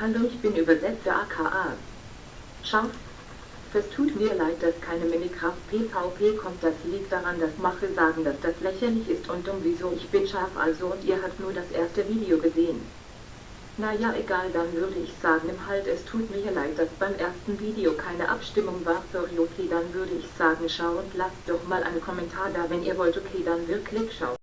Hallo, ich bin Übersetzer aka. Scharf. Es tut mir leid, dass keine Minikraft PvP kommt. Das liegt daran, dass Mache sagen, dass das lächerlich ist und um wieso ich bin scharf also und ihr habt nur das erste Video gesehen. Naja egal, dann würde ich sagen im Halt es tut mir leid, dass beim ersten Video keine Abstimmung war. Sorry okay, dann würde ich sagen schau und lasst doch mal einen Kommentar da, wenn ihr wollt okay, dann wirklich schau.